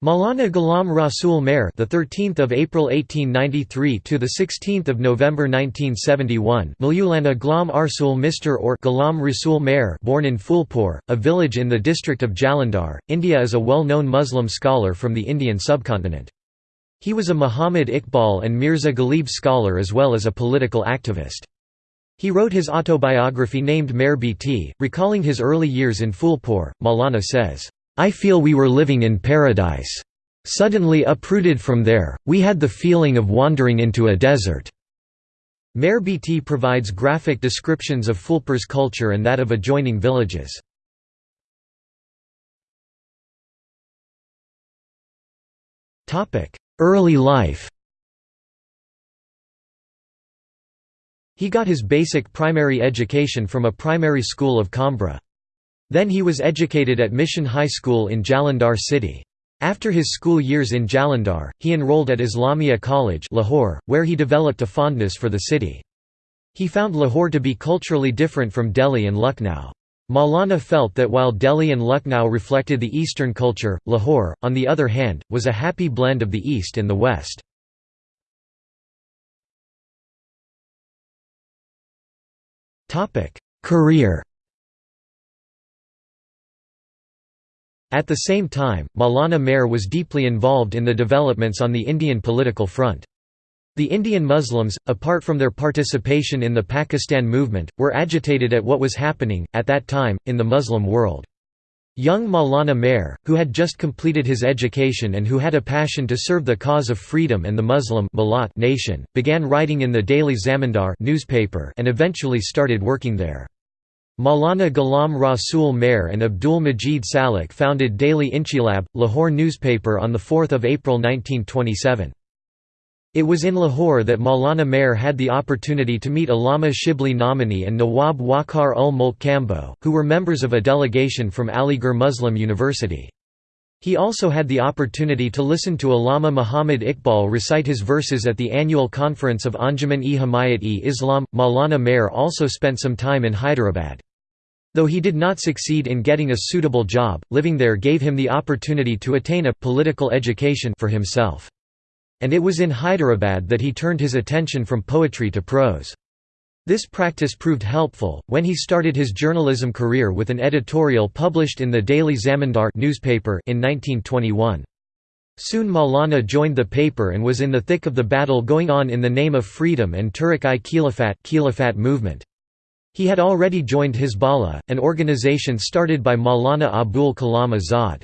Maulana Ghulam Rasul Mehr, the 13th of April 1893 to the 16th of November 1971, Maulana Ghulam Arsul Mr or Ghulam Rasul Mehr, born in Phulpur, a village in the district of Jalandhar, India, is a well-known Muslim scholar from the Indian subcontinent. He was a Muhammad Iqbal and Mirza Ghalib scholar as well as a political activist. He wrote his autobiography named Mehr Biti, recalling his early years in Phulpur. Maulana says, I feel we were living in paradise. Suddenly uprooted from there, we had the feeling of wandering into a desert." Mehr Biti provides graphic descriptions of Phulpur's culture and that of adjoining villages. Early life He got his basic primary education from a primary school of Kambra. Then he was educated at Mission High School in Jalandhar city. After his school years in Jalandhar, he enrolled at Islamia College Lahore, where he developed a fondness for the city. He found Lahore to be culturally different from Delhi and Lucknow. Maulana felt that while Delhi and Lucknow reflected the Eastern culture, Lahore, on the other hand, was a happy blend of the East and the West. Career At the same time, Maulana Mehr was deeply involved in the developments on the Indian political front. The Indian Muslims, apart from their participation in the Pakistan movement, were agitated at what was happening, at that time, in the Muslim world. Young Maulana Mehr, who had just completed his education and who had a passion to serve the cause of freedom and the Muslim nation, began writing in the Daily Zamindar newspaper and eventually started working there. Maulana Ghulam Rasool Mehr and Abdul Majid Salik founded Daily Inquilab, Lahore newspaper on 4 April 1927. It was in Lahore that Maulana Mehr had the opportunity to meet Allama Shibli Nomani and Nawab Waqar ul Mulk Kambo, who were members of a delegation from Aligarh Muslim University. He also had the opportunity to listen to Allama Muhammad Iqbal recite his verses at the annual conference of Anjuman-e Himayat-e-Islam. Maulana Mehr also spent some time in Hyderabad. Though he did not succeed in getting a suitable job, living there gave him the opportunity to attain a political education for himself. And it was in Hyderabad that he turned his attention from poetry to prose. This practice proved helpful, when he started his journalism career with an editorial published in the Daily Zamindar newspaper in 1921. Soon Maulana joined the paper and was in the thick of the battle going on in the name of freedom and Tehreek-i-Khilafat movement. He had already joined Hizballah, an organization started by Maulana Abul Kalam Azad.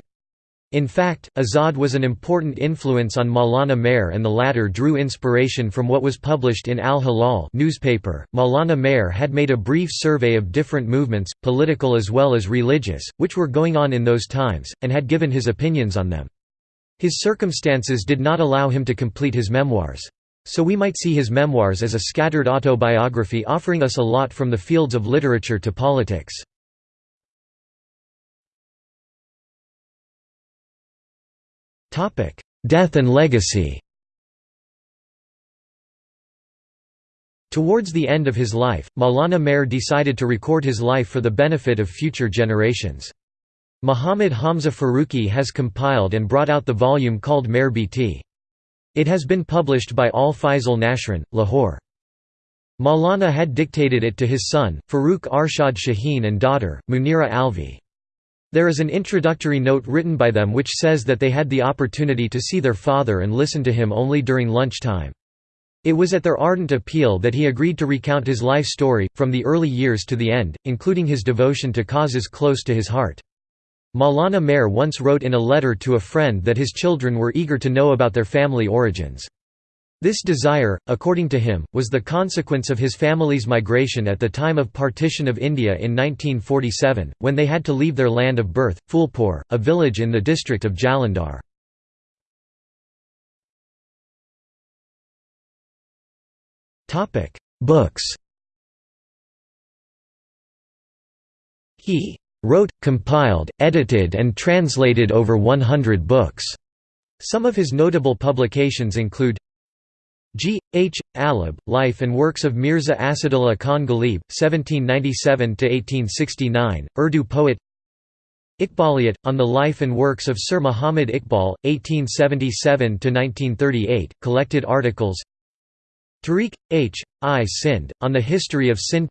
In fact, Azad was an important influence on Maulana Mehr and the latter drew inspiration from what was published in Al-Hilal newspaper. Maulana Mehr had made a brief survey of different movements, political as well as religious, which were going on in those times, and had given his opinions on them. His circumstances did not allow him to complete his memoirs. So we might see his memoirs as a scattered autobiography offering us a lot from the fields of literature to politics. Death and legacy Towards the end of his life, Maulana Mehr decided to record his life for the benefit of future generations. Muhammad Hamza Faruqi has compiled and brought out the volume called Mehr Biti. It has been published by Al Faisal Nashrin, Lahore. Maulana had dictated it to his son, Farooq Arshad Shaheen and daughter, Munira Alvi. There is an introductory note written by them which says that they had the opportunity to see their father and listen to him only during lunchtime. It was at their ardent appeal that he agreed to recount his life story, from the early years to the end, including his devotion to causes close to his heart. Maulana Mehr once wrote in a letter to a friend that his children were eager to know about their family origins. This desire, according to him, was the consequence of his family's migration at the time of partition of India in 1947, when they had to leave their land of birth, Phulpur, a village in the district of Jalandhar. Books He wrote, compiled, edited and translated over 100 books. Some of his notable publications include G. H. Alib, Life and Works of Mirza Asadullah Khan Ghalib, 1797–1869, Urdu poet Iqbaliyat, on the life and works of Sir Muhammad Iqbal, 1877–1938, collected articles Tariq. H. I. Sind, on the history of Sind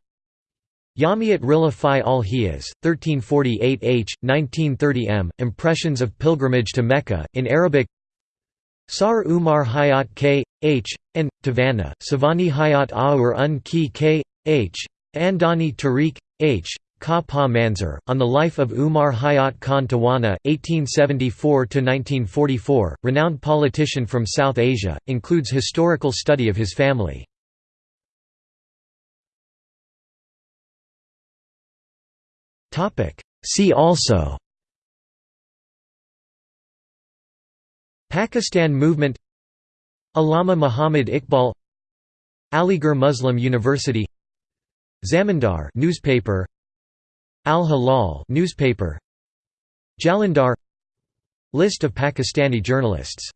Yamiyat Rilla Fi al Hiyas, 1348 H. 1930 m. Impressions of Pilgrimage to Mecca, in Arabic Sar Umar Hayat K. H. and Tavanna, Savani Hayat Aur Un Ki K. H. Andani Tariq. H. Ka Pa on the life of Umar Hayat Khan Tawana, 1874–1944, renowned politician from South Asia, includes historical study of his family. See also Pakistan movement Allama Muhammad Iqbal Aligarh Muslim University Zamindar newspaper Al Hilal newspaper Jalandhar List of Pakistani journalists